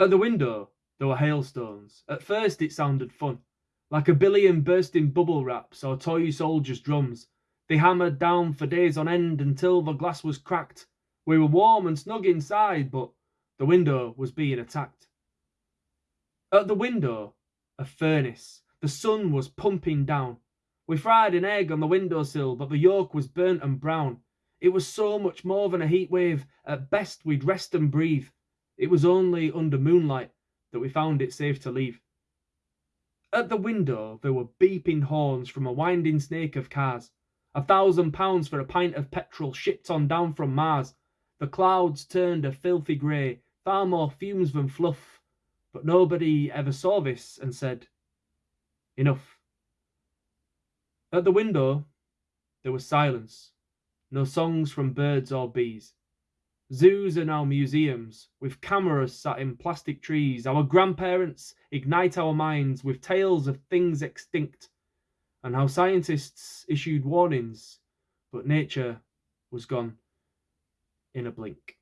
At the window, there were hailstones. At first, it sounded fun. Like a billion bursting bubble wraps or toy soldiers' drums. They hammered down for days on end until the glass was cracked. We were warm and snug inside, but the window was being attacked. At the window, a furnace. The sun was pumping down. We fried an egg on the windowsill, but the yolk was burnt and brown. It was so much more than a heat wave. At best, we'd rest and breathe. It was only under moonlight that we found it safe to leave. At the window, there were beeping horns from a winding snake of cars. A thousand pounds for a pint of petrol shipped on down from Mars. The clouds turned a filthy grey, far more fumes than fluff. But nobody ever saw this and said, Enough. At the window, there was silence. No songs from birds or bees. Zoos are now museums, with cameras sat in plastic trees. Our grandparents ignite our minds with tales of things extinct, and how scientists issued warnings, but nature was gone in a blink.